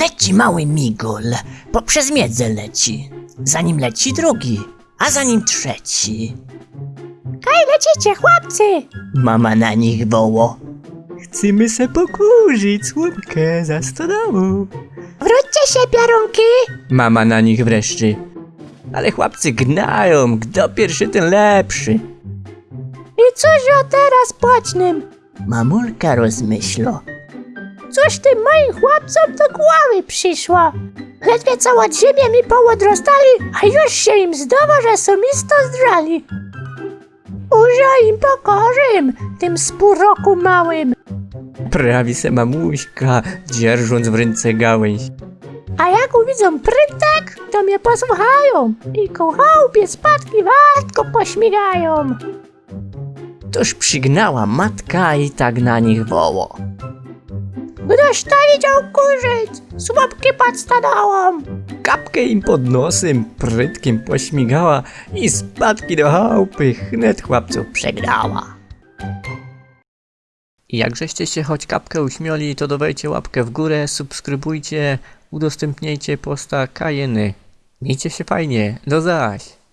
Leci mały migol, poprzez miedzę leci. Za nim leci drugi, a za nim trzeci. Kaj lecicie, chłopcy? Mama na nich woło. Chcemy se pokurzyć słomkę za stodołu. Wróćcie się, piorunki! Mama na nich wreszcie. Ale chłopcy gnają, kto pierwszy ten lepszy. I cóż o teraz płacznym? Mamulka rozmyślo. Cóż tym moim chłopcom do głowy przyszło? Ledwie od ziemię mi połodrostali, a już się im zdawa, że są isto zdrali. Użo im pokorzym, tym spóroku małym. Prawi se mamuśka, dzierżąc w ręce gałęź. A jak uwidzą prętek, to mnie posłuchają i ku chałupie spadki wartko pośmigają. Toż przygnała matka i tak na nich woło. Ktoś to widział kurzyć, słabki pod stodołą. Kapkę im pod nosem prytkiem pośmigała i spadki do chałupy chnet chłopców przegrała. Jakżeście się choć kapkę uśmiali, to dawajcie łapkę w górę, subskrybujcie, udostępniajcie posta Kajeny. Miejcie się fajnie, do zaś!